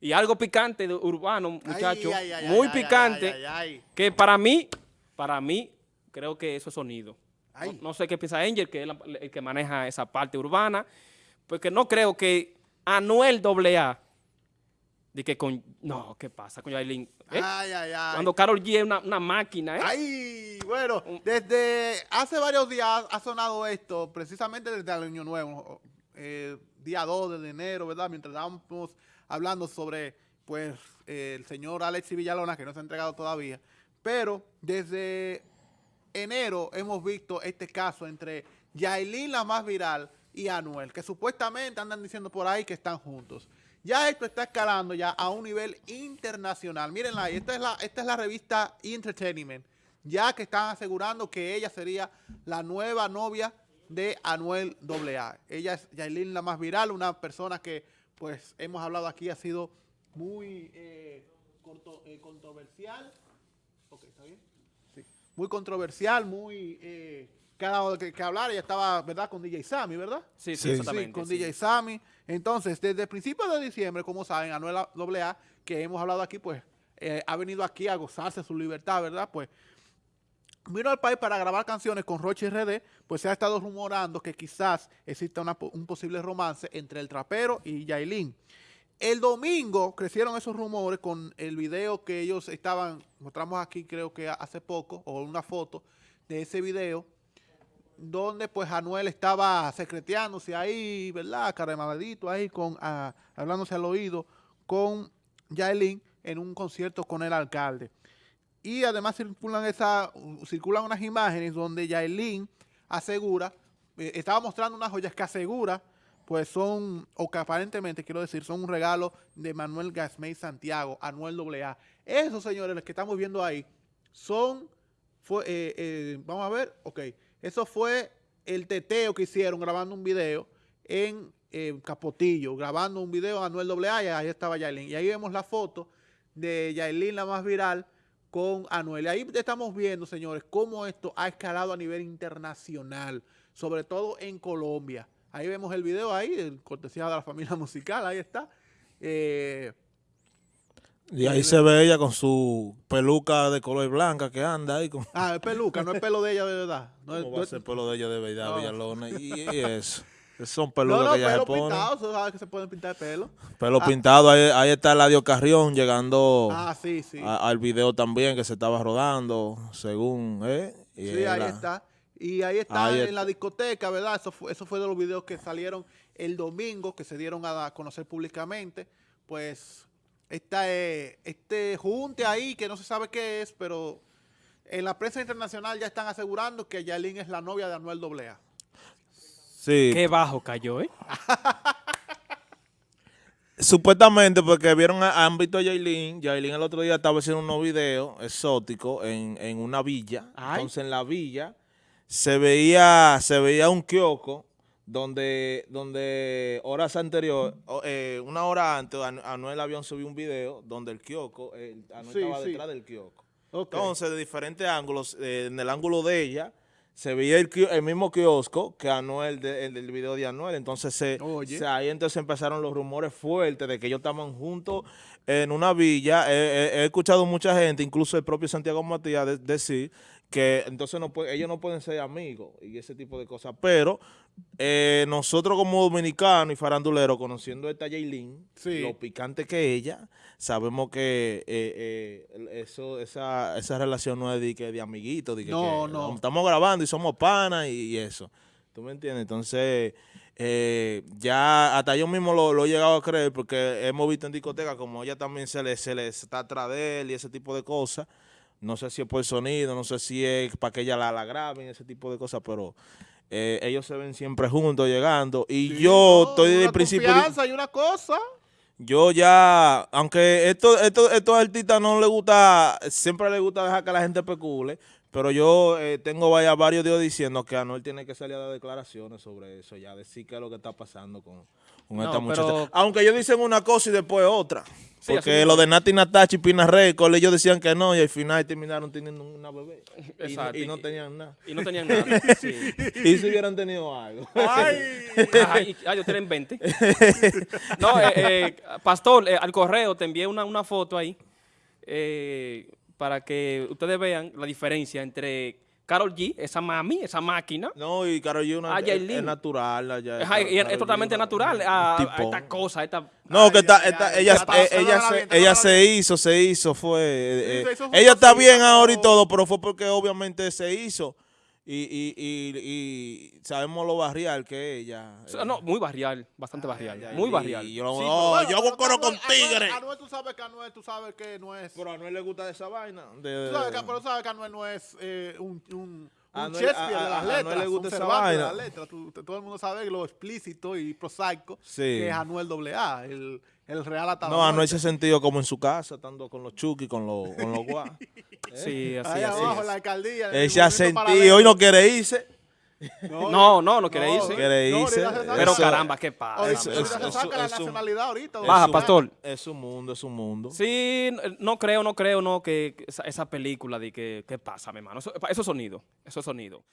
Y algo picante, de urbano, muchachos, muy picante, que para mí, para mí, creo que eso es sonido. No, sé qué piensa Angel, que es la- el que maneja esa parte urbana, porque no creo que Anuel AA, de que con, no, ¿qué pasa con Yailin? ¿Eh? Ay, ay, ay. Cuando Carol G es una, una máquina, ¿eh? Ay, bueno, desde hace varios días ha sonado esto, precisamente desde el Año Nuevo, eh, día 2 de enero, ¿verdad? Mientras estábamos hablando sobre, pues, el señor Alexis Villalona, que no se ha entregado todavía, pero desde enero hemos visto este caso entre Yailin, la más viral, y Anuel, que supuestamente andan diciendo por ahí que están juntos. Ya esto está escalando ya a un nivel internacional. Mírenla ahí, esta es la, esta es la revista Entertainment, ya que están asegurando que ella sería la nueva novia de Anuel AA. Ella es Yailin, la más viral, una persona que, pues, hemos hablado aquí, ha sido muy eh, corto- eh, controversial. Ok, ¿está bien? Sí. Muy controversial, muy... eh, cada que, que hablar, ella estaba, ¿verdad? Con DJ Sammy, ¿verdad? Sí, sí, Sí. exactamente. Sí, con sí. DJ Sammy. Entonces, desde principios de diciembre, como saben, Anuel AA, que hemos hablado aquí, pues, eh, ha venido aquí a gozarse su libertad, ¿verdad? Pues, vino al país para grabar canciones con Roche RD, pues se ha estado rumorando que quizás exista un posible romance entre el trapero y Yailin. El domingo crecieron esos rumores con el video que ellos estaban, mostramos aquí creo que hace poco, o una foto de ese video, donde pues Anuel estaba secreteándose ahí, ¿verdad? Caremaladito ahí, con, ah, hablándose al oído con Yailin en un concierto con el alcalde. Y además circulan, esa, circulan unas imágenes donde Yailin asegura, eh, estaba mostrando unas joyas que asegura, pues son, o que aparentemente quiero decir, son un regalo de Manuel Gasmey Santiago, Anuel AA. Esos señores, los que estamos viendo ahí, son, fue, eh, eh, vamos a ver, ok, eso fue el teteo que hicieron grabando un video en eh, Capotillo, grabando un video a Anuel AA y ahí estaba Yailin. Y ahí vemos la foto de Yailin, la más viral, con Anuel. Y ahí estamos viendo, señores, cómo esto ha escalado a nivel internacional, sobre todo en Colombia. Ahí vemos el video ahí, el cortesía de la familia musical, ahí está. Eh, Y ahí se ve ella con su peluca de color blanca que anda ahí. Con, ah, es peluca, no es pelo de ella de verdad. No, es- ¿Cómo no va a es- ser pelo de ella de verdad, No. Villalona? Y, y eso. Son no, no, que ella se pelo pone. pintado, tú sabes que se pueden pintar pelo. Pelo Ah. pintado. Ahí, ahí está Ladio Carrión llegando Ah, sí, sí. a- al video también que se estaba rodando, según, ¿eh? Y Sí, ahí la- está. Y ahí está Ahí en está. la discoteca, ¿verdad? Eso fue, eso fue de los videos que salieron el domingo, que se dieron a conocer públicamente. Pues está eh, este junte ahí, que no se sabe qué es, pero en la prensa internacional ya están asegurando que Yailin es la novia de Anuel AA. Sí, Qué bajo cayó, ¿eh? Supuestamente porque vieron, a, han visto a Yailin. Yailin el otro día estaba haciendo unos videos exóticos en, en una villa. Ay. Entonces en la villa se veía, se veía un kiosco donde, donde horas anteriores, eh, una hora antes, Anu- Anuel habían subido un video donde el kiosco, el, Anuel Sí, estaba sí. detrás del kiosco. Entonces, de diferentes ángulos, eh, en el ángulo de ella, se veía el, mismo kiosco que Anuel, de- el del video de Anuel. Entonces, se, se- ahí entonces empezaron los rumores fuertes de que ellos estaban juntos en una villa. Eh, eh, he escuchado mucha gente, incluso el propio Santiago Matías, de- decir que entonces no puede- ellos no pueden ser amigos y ese tipo de cosas. Pero eh, nosotros como dominicanos y faranduleros, conociendo a esta Yailin, Sí. lo picante que ella, sabemos que eh, eh, eso, esa, esa relación no es de, que de que, No, que no. estamos grabando y somos panas y, y eso. ¿Tú me entiendes? Entonces, eh, ya hasta yo mismo lo, lo he llegado a creer porque hemos visto en discoteca como ella también se le, se le está atrás de él y ese tipo de cosas. No sé si es por sonido, no sé si es para que ella la, la graben, ese tipo de cosas, pero eh, ellos se ven siempre juntos llegando. Y Sí, yo no, estoy desde el principio... y una cosa. yo ya, aunque esto, esto, estos artistas no les gusta, siempre les gusta dejar que la gente especule, pero yo eh, tengo vaya, varios días diciendo que Anuel tiene que salir a dar declaraciones sobre eso, ya decir qué es lo que está pasando con, con No, esta muchacha. pero- Aunque ellos dicen una cosa y después otra. Sí, Porque lo de Nati Natachi y Pina Record, ellos decían que no, y al final terminaron teniendo una bebé. Y- Exacto, Y, no tenían nada. Y no tenían nada. Sí. Y si hubieran tenido algo. Ay. Ajá, y- ah, ellos tienen 20. No, eh, eh, Pastor, eh, al correo te envié una, una foto ahí eh, para que ustedes vean la diferencia entre Carol G, esa mami, esa máquina, No, y Karol G una, es, natural. allá, es, G totalmente natural a, a esta cosa, esta... No, Ay, que está, ella, se ella, ella hizo, se hizo, fue. eh, Sí, eh, se hizo ella está bien ahora y todo, pero fue porque obviamente se hizo. Y, y, y, y sabemos lo barrial que es ella. o sea, No, muy barrial, bastante barrial, Ay, muy y barrial. yo, lo- Sí, no, pero bueno, yo hago coro Anuel- con tigre. Anuel, Anuel, tú sabes que Anuel, tú sabes que no es... Pero a Anuel le gusta esa vaina. de- Tú sabes que, pero sabes que Anuel no es eh, un, un, un Anuel- Shakespeare a- de a- las letras, le gusta un esa Cervantes de vaina. las letras. Tú- todo el mundo sabe lo explícito y prosaico Sí. que es Anuel AA, el, el real la No, Anuel se ha sentido como en su casa, estando con los chuki, con los, con los guas. Sí, así, Ahí así abajo es. la alcaldía. Él se ha sentido, hoy no quiere irse. No, no, no quiere irse. quiere irse. Pero caramba, ¿qué pasa? Ahorita, eso- ahorita eso- se saca la eso- nacionalidad ahorita. Baja, pastor. Es su mundo, es su mundo. Sí, no creo, no creo, no, que que esa, esa película de que, ¿qué pasa, mi hermano? Eso, eso es sonido, eso es sonido.